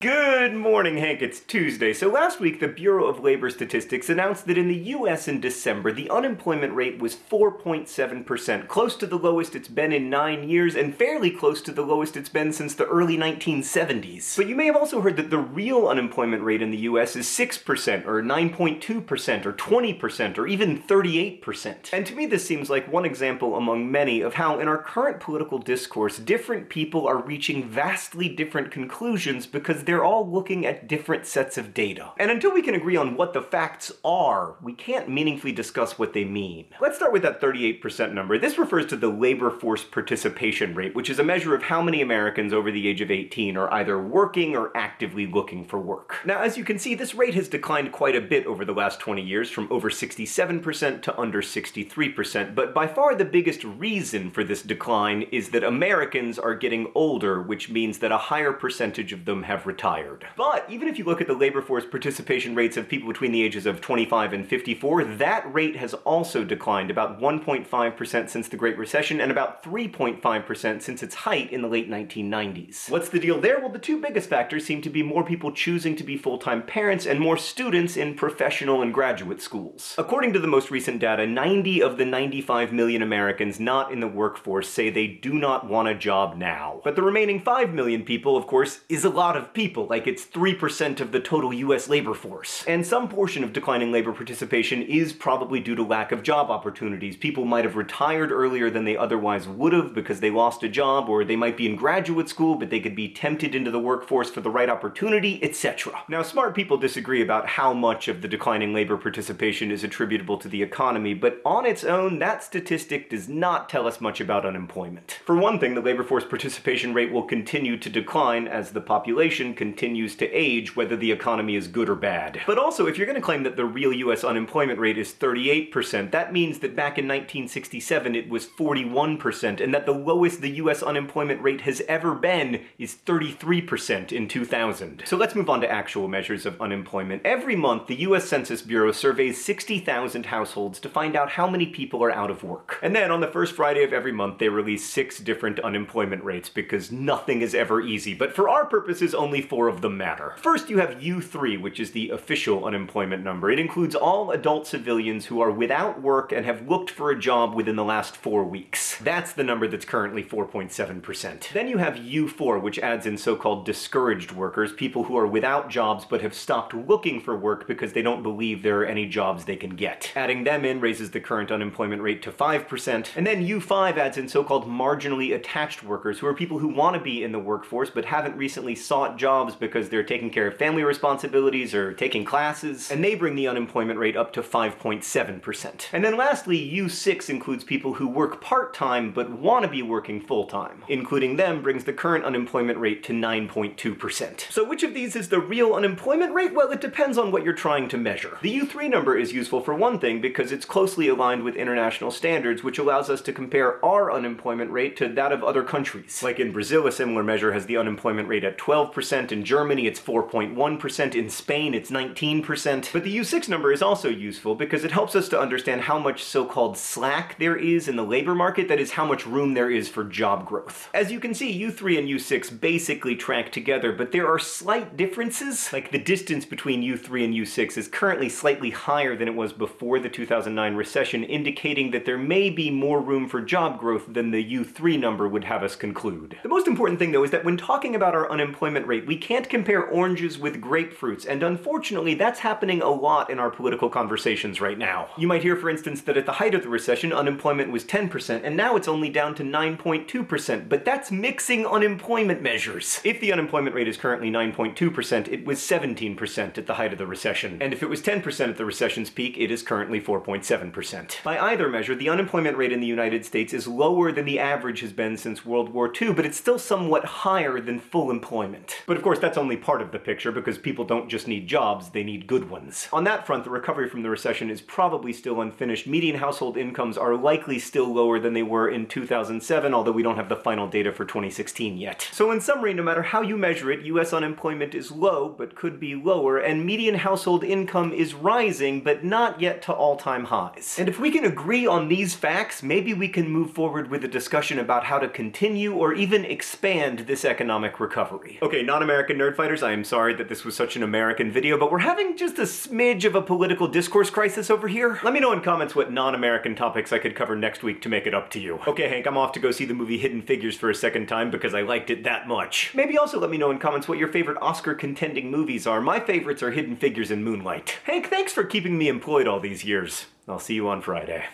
Good morning, Hank. It's Tuesday. So last week, the Bureau of Labor Statistics announced that in the US in December, the unemployment rate was 4.7%, close to the lowest it's been in nine years, and fairly close to the lowest it's been since the early 1970s. But you may have also heard that the real unemployment rate in the US is 6%, or 9.2%, or 20%, or even 38%. And to me, this seems like one example among many of how, in our current political discourse, different people are reaching vastly different conclusions because they're all looking at different sets of data. And until we can agree on what the facts are, we can't meaningfully discuss what they mean. Let's start with that 38% number. This refers to the labor force participation rate, which is a measure of how many Americans over the age of 18 are either working or actively looking for work. Now, as you can see, this rate has declined quite a bit over the last 20 years, from over 67% to under 63%, but by far the biggest reason for this decline is that Americans are getting older, which means that a higher percentage of them have retired. But even if you look at the labor force participation rates of people between the ages of 25 and 54, that rate has also declined about 1.5% since the Great Recession and about 3.5% since its height in the late 1990s. What's the deal there? Well, the two biggest factors seem to be more people choosing to be full-time parents and more students in professional and graduate schools. According to the most recent data, 90 of the 95 million Americans not in the workforce say they do not want a job now. But the remaining 5 million people, of course, is a lot of people people, like it's 3% of the total US labor force. And some portion of declining labor participation is probably due to lack of job opportunities. People might have retired earlier than they otherwise would have because they lost a job, or they might be in graduate school but they could be tempted into the workforce for the right opportunity, etc. Now, smart people disagree about how much of the declining labor participation is attributable to the economy, but on its own, that statistic does not tell us much about unemployment. For one thing, the labor force participation rate will continue to decline as the population continues to age, whether the economy is good or bad. But also, if you're going to claim that the real US unemployment rate is 38%, that means that back in 1967 it was 41%, and that the lowest the US unemployment rate has ever been is 33% in 2000. So let's move on to actual measures of unemployment. Every month, the US Census Bureau surveys 60,000 households to find out how many people are out of work. And then on the first Friday of every month, they release six different unemployment rates, because nothing is ever easy. But for our purposes, only four of them matter. First, you have U3, which is the official unemployment number. It includes all adult civilians who are without work and have looked for a job within the last four weeks. That's the number that's currently 4.7%. Then you have U4, which adds in so-called discouraged workers, people who are without jobs but have stopped looking for work because they don't believe there are any jobs they can get. Adding them in raises the current unemployment rate to 5%. And then U5 adds in so-called marginally attached workers, who are people who want to be in the workforce but haven't recently sought jobs jobs because they're taking care of family responsibilities or taking classes, and they bring the unemployment rate up to 5.7%. And then lastly, U6 includes people who work part-time but want to be working full-time. Including them brings the current unemployment rate to 9.2%. So which of these is the real unemployment rate? Well, it depends on what you're trying to measure. The U3 number is useful for one thing because it's closely aligned with international standards, which allows us to compare our unemployment rate to that of other countries. Like in Brazil, a similar measure has the unemployment rate at 12%, in Germany, it's 4.1%, in Spain it's 19%. But the U6 number is also useful because it helps us to understand how much so-called slack there is in the labor market, that is how much room there is for job growth. As you can see, U3 and U6 basically track together, but there are slight differences. Like the distance between U3 and U6 is currently slightly higher than it was before the 2009 recession, indicating that there may be more room for job growth than the U3 number would have us conclude. The most important thing though is that when talking about our unemployment rate, we can't compare oranges with grapefruits, and unfortunately that's happening a lot in our political conversations right now. You might hear, for instance, that at the height of the recession, unemployment was 10%, and now it's only down to 9.2%, but that's mixing unemployment measures. If the unemployment rate is currently 9.2%, it was 17% at the height of the recession, and if it was 10% at the recession's peak, it is currently 4.7%. By either measure, the unemployment rate in the United States is lower than the average has been since World War II, but it's still somewhat higher than full employment. But of course, that's only part of the picture, because people don't just need jobs, they need good ones. On that front, the recovery from the recession is probably still unfinished. Median household incomes are likely still lower than they were in 2007, although we don't have the final data for 2016 yet. So in summary, no matter how you measure it, US unemployment is low, but could be lower, and median household income is rising, but not yet to all-time highs. And if we can agree on these facts, maybe we can move forward with a discussion about how to continue or even expand this economic recovery. Okay, not a non-American nerdfighters, I am sorry that this was such an American video, but we're having just a smidge of a political discourse crisis over here. Let me know in comments what non-American topics I could cover next week to make it up to you. Okay, Hank, I'm off to go see the movie Hidden Figures for a second time because I liked it that much. Maybe also let me know in comments what your favorite Oscar contending movies are. My favorites are Hidden Figures and Moonlight. Hank, thanks for keeping me employed all these years. I'll see you on Friday.